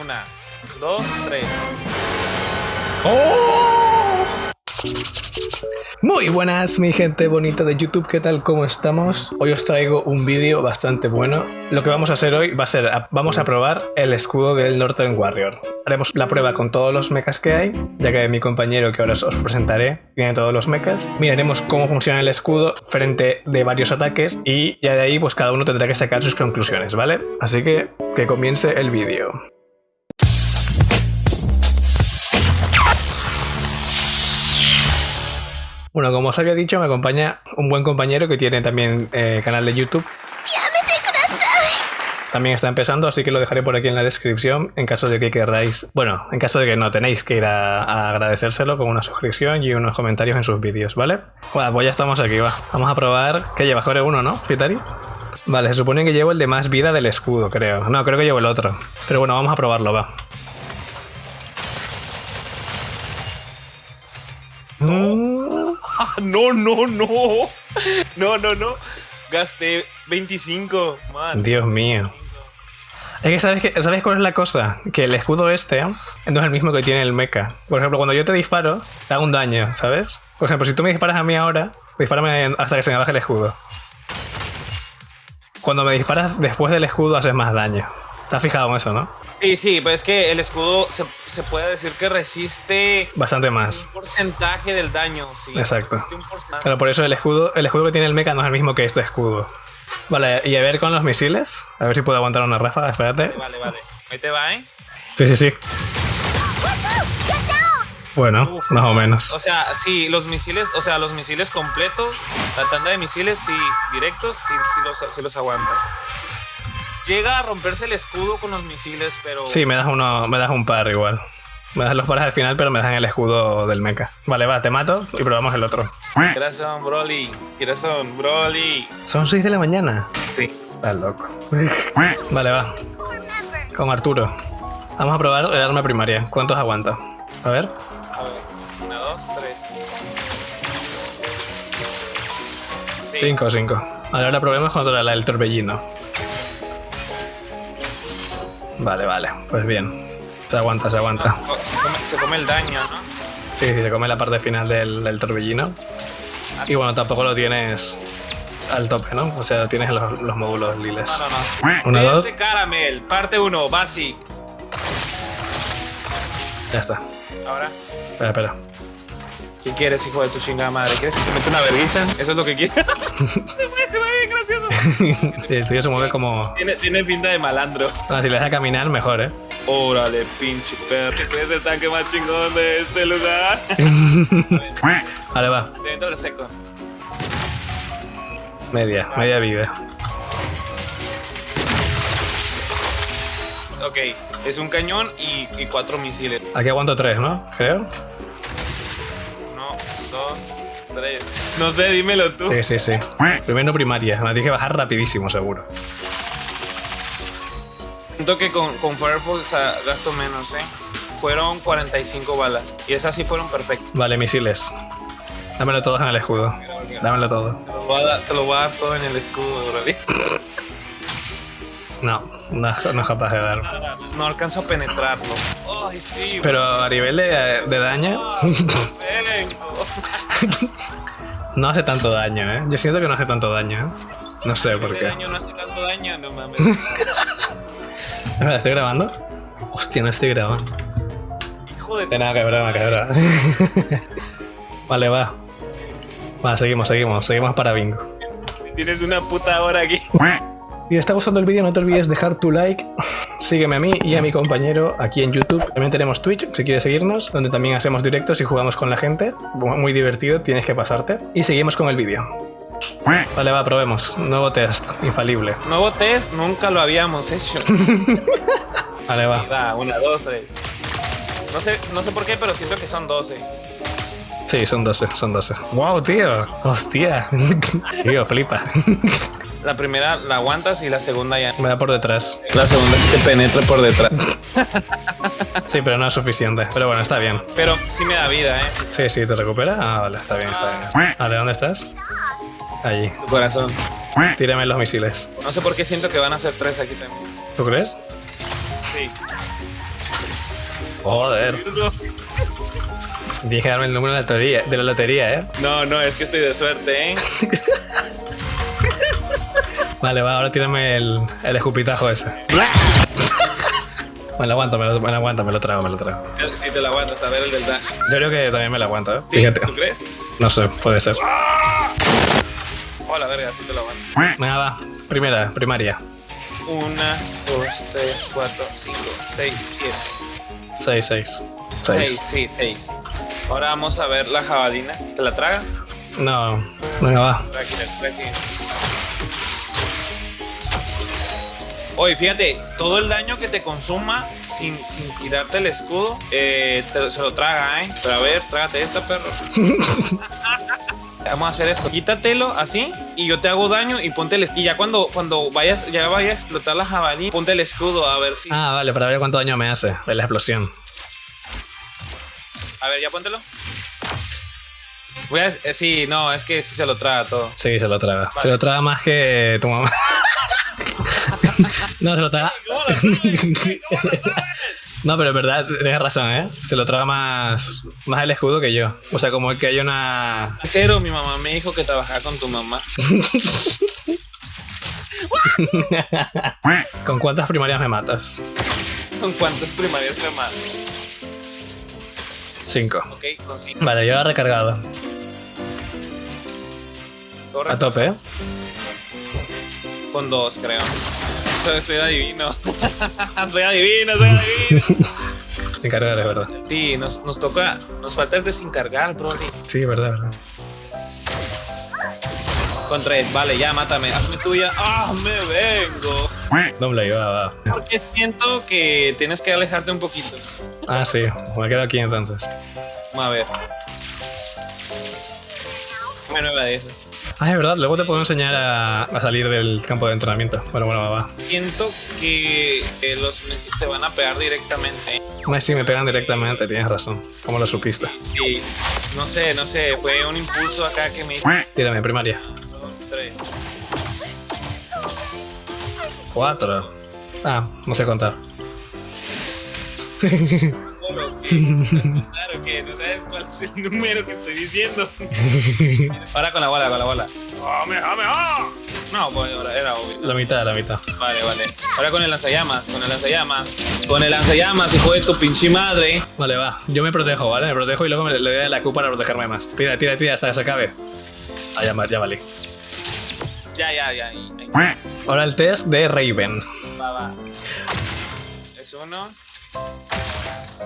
Una, dos, tres. ¡Oh! Muy buenas mi gente bonita de YouTube, ¿qué tal? ¿Cómo estamos? Hoy os traigo un vídeo bastante bueno. Lo que vamos a hacer hoy va a ser, vamos a probar el escudo del Northern Warrior. Haremos la prueba con todos los mechas que hay, ya que mi compañero que ahora os presentaré tiene todos los mechas. Miraremos cómo funciona el escudo frente de varios ataques y ya de ahí pues cada uno tendrá que sacar sus conclusiones, ¿vale? Así que que comience el vídeo. Bueno, como os había dicho, me acompaña un buen compañero que tiene también eh, canal de YouTube. También está empezando, así que lo dejaré por aquí en la descripción en caso de que queráis, bueno, en caso de que no tenéis que ir a, agradecérselo con una suscripción y unos comentarios en sus vídeos, ¿vale? Bueno, pues ya estamos aquí, va. Vamos a probar, ¿qué lleva? Core uno, ¿no, Fitari? Vale, se supone que llevo el de más vida del escudo, creo. No, creo que llevo el otro. Pero bueno, vamos a probarlo, va. No, no, no. No, no, no. Gasté 25, man. Dios mío. Es que ¿sabes, que ¿sabes cuál es la cosa? Que el escudo este no es el mismo que tiene el mecha. Por ejemplo, cuando yo te disparo, te hago un daño, ¿sabes? Por ejemplo, si tú me disparas a mí ahora, dispárame hasta que se me baje el escudo. Cuando me disparas después del escudo haces más daño. ¿Te has fijado en eso, no? Sí, sí, pues es que el escudo se, puede decir que resiste bastante más. Un porcentaje del daño, sí. Exacto. Pero por eso el escudo, el escudo que tiene el mecha no es el mismo que este escudo. Vale, y a ver con los misiles. A ver si puedo aguantar una ráfaga, espérate. Vale, vale. Ahí te va, ¿eh? Sí, sí, sí. Bueno, más o menos. O sea, sí, los misiles, o sea, los misiles completos, la tanda de misiles, sí, directos, sí, sí los, sí los aguanta. Llega a romperse el escudo con los misiles, pero. Sí, me das uno, me das un par igual. Me das los pares al final, pero me dan el escudo del mecha. Vale, va, te mato y probamos el otro. ¿Qué son, Broly? ¿Qué son, Broly? Son 6 de la mañana. Sí. Estás loco. vale, va. Con Arturo. Vamos a probar el arma primaria. ¿Cuántos aguanta? A ver. A ver. Una, dos, tres. Cinco, cinco. Ahora probemos contra la del torbellino. Vale, vale, pues bien. Se aguanta, se aguanta. Se come, el daño, ¿no? Sí, sí, se come la parte final del, torbellino. Y bueno, tampoco lo tienes al tope, ¿no? O sea, tienes los, módulos liles. No, no, no. Una, dos. Caramel, parte uno, basi. Ya está. Ahora. Espera, espera. ¿Qué quieres, hijo de tu chingada madre? ¿Quieres que te mete una vergüenza? ¿Eso es lo que quieres? el tuyo se mueve como... Tiene, tiene pinta de malandro. si le dejas caminar, mejor, ¿eh? Órale, pinche perro. ¿Qué es el tanque más chingón de este lugar? vale, va. Dentro de seco. Media, media vida. Ok, es un cañón y, y cuatro misiles. Aquí aguanto tres, ¿no? Creo dos, tres. No sé, dímelo tú. Sí, sí, sí. Primero primaria. Me dije bajar rapidísimo, seguro. Siento que con, con Firefox gasto menos, ¿eh? Fueron 45 balas. Y esas sí fueron perfectas. Vale, misiles. Dámelo todo en el escudo. Dámelo todo. Te lo voy a dar, todo en el escudo, bro. No, no, es capaz de dar. No alcanzo a penetrarlo. Ay, sí. Pero a nivel de, de daño. no hace tanto daño, ¿eh? Yo siento que no hace tanto daño, ¿eh? No sé por qué. daño no hace tanto daño? No mames. ¿Estoy grabando? Hostia, no estoy grabando. Hijo de... nada, que broma, que broma. vale, va. Va, seguimos, seguimos. Seguimos para bingo. Tienes una puta hora aquí. Si te está gustando el vídeo no te olvides dejar tu like, sígueme a mí y a mi compañero aquí en YouTube. También tenemos Twitch si quieres seguirnos, donde también hacemos directos y jugamos con la gente. Muy divertido, tienes que pasarte. Y seguimos con el vídeo. Vale, va, probemos. Nuevo test, infalible. Nuevo test, nunca lo habíamos hecho. vale, va. Va, una, dos, tres. No sé, no sé por qué, pero siento que son 12. Sí, son 12, son 12. ¡Wow, tío! ¡Hostia! tío, flipa. La primera la aguantas y la segunda ya. Me da por detrás. La segunda sí te penetra por detrás. sí, pero no es suficiente. Pero bueno, está bien. Pero sí me da vida, ¿eh? Sí, sí, te recupera. Ah, vale, está bien, está bien. Vale, ¿dónde estás? Allí. Tu corazón. Tírame los misiles. No sé por qué siento que van a ser tres aquí también. ¿Tú crees? Sí. Joder. Dije darme el número de la lotería, de la lotería, ¿eh? No, no, es que estoy de suerte, ¿eh? Vale, va, ahora tírame el, el escupitajo ese. Me lo aguanto, me lo, me lo aguanto, me lo trago, me lo trago. Si te la aguantas, a ver el del dash. Yo creo que también me lo aguanto, ¿eh? ¿Sí? Fíjate. ¿Tú crees? No sé, puede ser. Hola, verga, sí te la aguanto. Venga, va. Primera, primaria. Una, dos, tres, cuatro, cinco, seis, siete. 6, 6. Seis, 6. sí, seis. Ahora vamos a ver la jabalina. ¿Te la tragas? No. Venga, va. Tranquila, tranquila. Oye, fíjate, todo el daño que te consuma sin, sin tirarte el escudo, eh, te- se lo traga, ¿eh? Pero a ver, trágate esta, perro. Vamos a hacer esto. Quítatelo así y yo te hago daño y ponte el Y ya cuando, cuando vayas, ya vaya a explotar la jabalí, ponte el escudo a ver si. Ah, vale, para ver cuánto daño me hace de la explosión. A ver, ya póntelo. Voy a, eh, sí, no, es que sí se lo traga todo. Sí, se lo traga. Se lo traga más que tu mamá. no, se lo traga. No, pero es verdad, tienes razón, ¿eh? Se lo traga más, más el escudo que yo. O sea, como que hay una... Cero, mi mamá me dijo que trabajaba con tu mamá. ¿Con cuántas primarias me matas? ¿Con cuántas primarias me mata? Cinco. Ok, con cinco. Vale, yo he recargado. Corre. A tope, ¿eh? Con dos, creo. Soy, adivino. soy adivino, soy adivino. Sin cargar, es verdad. Sí, nos, nos toca. Nos falta el desencargar, Broly. Sí, verdad, verdad. Con tres, vale, ya mátame. Hazme tuya. ¡Ah, me vengo! Doble, va, va. Porque siento que tienes que alejarte un poquito. Ah, sí, me quedo aquí entonces. Vamos a ver. Una nueva de esas. Ah, es verdad, luego te puedo enseñar a, a salir del campo de entrenamiento. Bueno, bueno, va, va. Siento que eh, los Messis te van a pegar directamente. Sí, me pegan directamente, tienes razón. ¿Cómo lo supiste? Sí, no sé, no sé. Fue un impulso acá que me. Tírame, primaria. Tres. Cuatro. Ah, no sé contar. Claro que no sabes cuál es el número que estoy diciendo. Ahora con la bola, con la bola. ¡Dame, dame, ah! No, pues ahora era obvio. La mitad, la mitad. Vale, vale. Ahora con el lanzallamas, con el lanzallamas. Con el lanzallamas, hijo de tu pinche madre. Vale, va. Yo me protejo, ¿vale? Me protejo y luego me le doy a la Q para protegerme más. Tira, tira, tira hasta que se acabe. Ah, ya, ya vale. Ya, ya, ya. ahí, ahí. Ahora el test de Raven. Va, va. Es uno.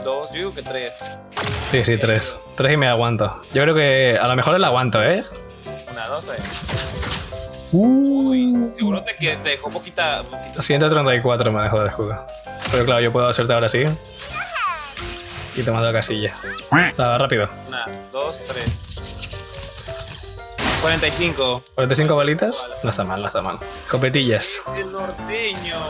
Dos, yo digo que tres. Sí, sí, tres. Tres y me aguanto. Yo creo que a lo mejor el aguanto, ¿eh? Una, dos, tres. Uy, seguro te, que te dejó poquita. poquita 134 me dejó de juego. Pero claro, yo puedo hacerte ahora sí. Y te mando a casilla. Va, rápido. Una, dos, tres. 45. 45 balitas. No está mal, no está mal. Copetillas. El norteño.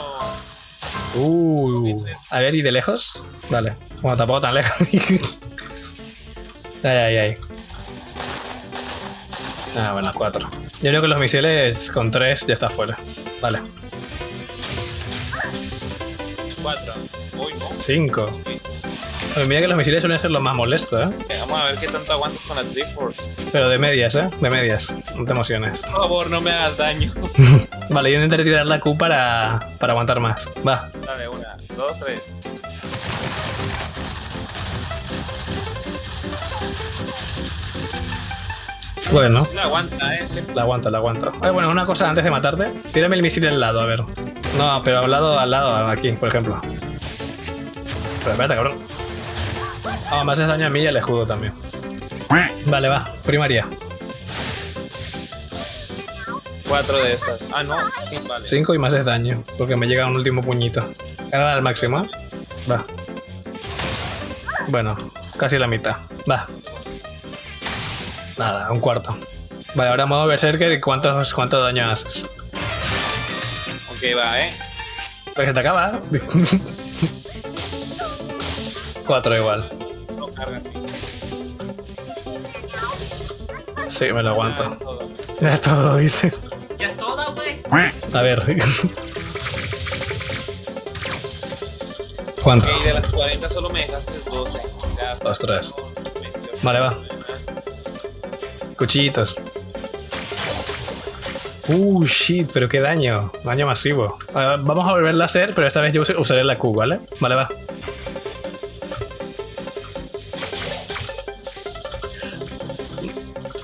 Uh. A ver, ¿y de lejos? Vale. Bueno, tampoco tan lejos. ay, ay, ay. Ah, bueno, cuatro. Yo creo que los misiles con tres ya está fuera. Vale. Cuatro. Uy, no. Cinco. Oye, mira que los misiles suelen ser los más molestos, ¿eh? Eh, Vamos a ver qué tanto aguantas con la Triforce. Pero de medias, ¿eh? De medias. No te emociones. Por favor, no me hagas daño. Vale, yo intentaré tirar la Q para, para aguantar más. Va. Dale, una, dos, tres. Bueno, la aguanta, eh. sí. la aguanto, la aguanto. Oye, bueno, una cosa antes de matarte. Tírame el misil al lado, a ver. No, pero al lado, al lado, aquí, por ejemplo. Pero espérate, cabrón. Ah, me haces daño a mí y al escudo también. Vale, va. Primaria. Cuatro de estas. Ah, no. Sí, vale. 5 y me haces daño. Porque me llega un último puñito. Carga al máximo. Va. Bueno, casi la mitad. Va. Nada, un cuarto. Vale, ahora modo Berserker. ¿Cuántos, ¿Cuánto daño haces? Ok, va, eh. Pues se te acaba. Cuatro igual. No. Sí, me lo aguanto. Ya es todo, dice. A ver. ¿Cuánto? Y de las 40 solo me dejaste 12. O sea, hasta Ostras. como 28. Vale, va. Cuchillitos. Uh, shit, pero qué daño. Daño masivo. Vamos a volverla a hacer, pero esta vez yo us- usaré la Q, ¿vale? Vale, va.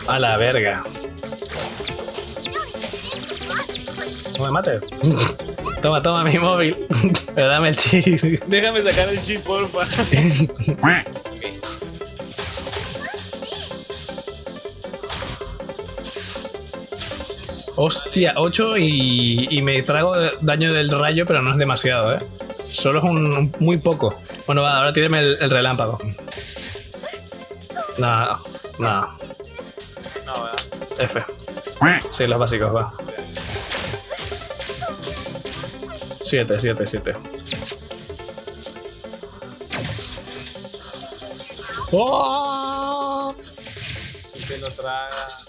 A la verga. No me mates. Toma, toma mi móvil. Pero dame el chip. Déjame sacar el chip, porfa. Ok. Hostia, 8 y, y me trago daño del rayo, pero no es demasiado, ¿eh? Solo es un, un- muy poco. Bueno, va, ahora tíreme el, el relámpago. Nada, nada. No, ¿verdad? F. Sí, los básicos, va. 7, 7, 7. ¡Oh! Si te lo traga.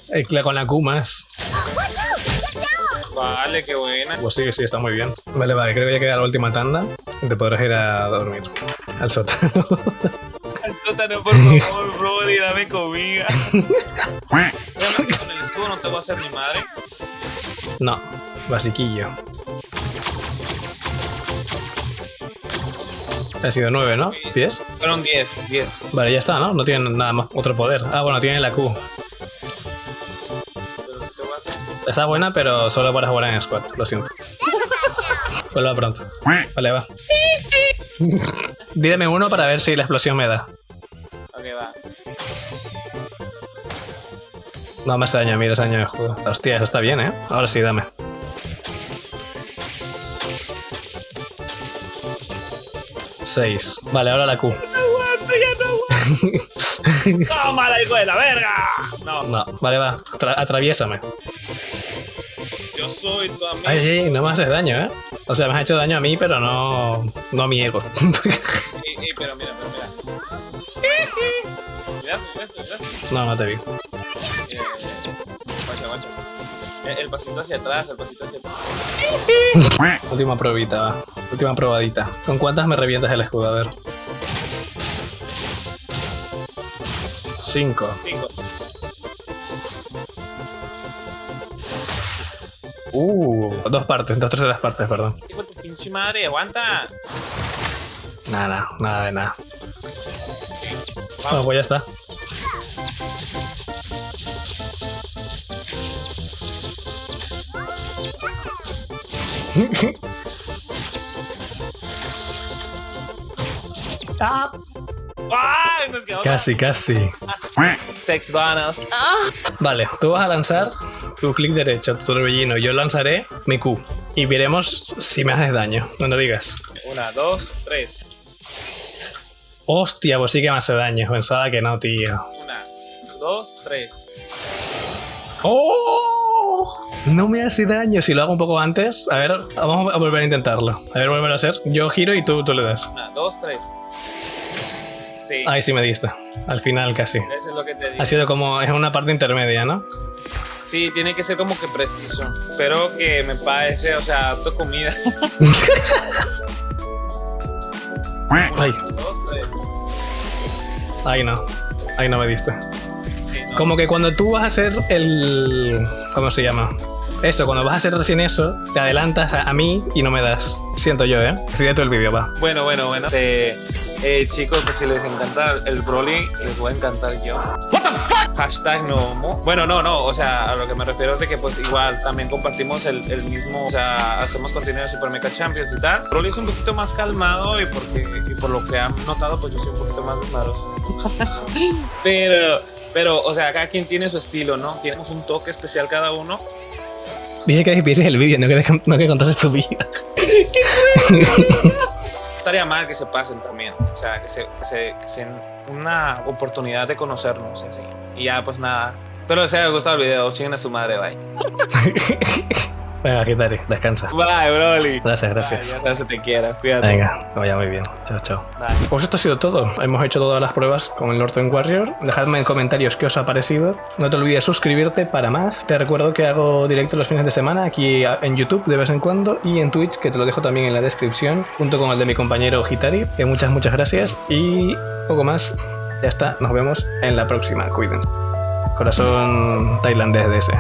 Eh, cla- Con la Q más. Vale, qué buena. Pues sí, sí, está muy bien. Vale, vale, creo que ya queda la última tanda. Y te podrás ir a dormir. Al sótano. Al sótano, por favor, Brody, dame comida. Con el escudo no te voy a hacer mi madre. No, basiquillo. Ha sido 9, ¿no? ¿10? Fueron 10, 10. Vale, ya está, ¿no? No tienen nada más, otro poder. Ah, bueno, tienen la Q. Está buena, pero solo para jugar en squad, lo siento. Vuelva pronto. Vale, va. Díreme uno para ver si la explosión me da. Ok, va. No me hace daño, mira ese daño de escudo. Hostia, eso está bien, ¿eh? Ahora sí, dame. Seis. Vale, ahora la Q. ¡No aguanto, ya no aguanto! ¡Tómala, hijo de la verga! No, No, vale, va. Atra- atraviésame. yo soy tu amigo. Ay, ay, no me haces daño, ¿eh? O sea, me has hecho daño a mí, pero no, no a mi ego. Ey, ey, pero mira, pero mira. Mira, mira esto, mira esto. no, no te vi. Eh, guacha, guacha. Eh, El pasito hacia atrás, el pasito hacia atrás. Última probita, va. Última probadita. ¿Con cuántas me revientas el escudo? A ver. Cinco. Cinco. Uh, dos partes, dos terceras partes, perdón. Hijo de tu pinche madre, aguanta. Nada, nada de nada. Vamos. Bueno, pues ya está. ¡Ay! Nos quedamos Casi, casi. sex vanas. ¡Ah! Vale, tú vas a lanzar tu clic derecho, tu torbellino. Yo lanzaré mi Q. Y veremos si me haces daño. No lo digas. Una, dos, tres. Hostia, pues sí que me hace daño. Pensaba que no, tío. Una, dos, tres. ¡Oh! No me hace daño. Si lo hago un poco antes, a ver, vamos a volver a intentarlo. A ver, volver a hacer. Yo giro y tú, tú le das. Una, dos, tres. Sí, Ahí sí me diste. Al final casi. eso es lo que te digo. Ha sido como, es una parte intermedia, ¿no? Sí, tiene que ser como que preciso. Pero que me parece, o sea, tu comida. Ay, dos, tres. ahí no. Ahí no me diste. Sí, no. Como que cuando tú vas a hacer el... ¿Cómo se llama? Eso, cuando vas a hacer recién eso, te adelantas a, a mí y no me das. Siento yo, ¿eh? Fíjate el vídeo, va. Bueno, bueno, bueno. Eh, eh, chicos, pues si les encanta el Broly, les voy a encantar yo. What the fuck? Hashtag no homo. Bueno, no, no. O sea, a lo que me refiero es de que pues igual también compartimos el, el mismo, o sea, hacemos contenido de Super Mecha Champions y tal. Broly es un poquito más calmado y porque y por lo que han notado, pues yo soy un poquito más desmadroso. pero, pero, o sea, cada quien tiene su estilo, ¿no? Tenemos un toque especial cada uno. Dije que despidieses el vídeo, no que, no que contases tu vida. estaría mal que se pasen también. O sea, que se, que se, que se una oportunidad de conocernos así. Y ya, pues nada. Espero les haya gustado el video. Chinguen a su madre, bye. Venga, Kitari, descansa. Bye, Broly. Gracias, gracias. Bye, ya sabes, te quiero. Cuídate. Venga, vaya muy bien. Chao, chao. Bye. Pues esto ha sido todo. Hemos hecho todas las pruebas con el Northern Warrior. Dejadme en comentarios qué os ha parecido. No te olvides suscribirte para más. Te recuerdo que hago directo los fines de semana aquí en YouTube de vez en cuando y en Twitch, que te lo dejo también en la descripción, junto con el de mi compañero Hitari. Que muchas, muchas gracias. Y poco más. Ya está. Nos vemos en la próxima. Cuídense. Corazón tailandés de ese.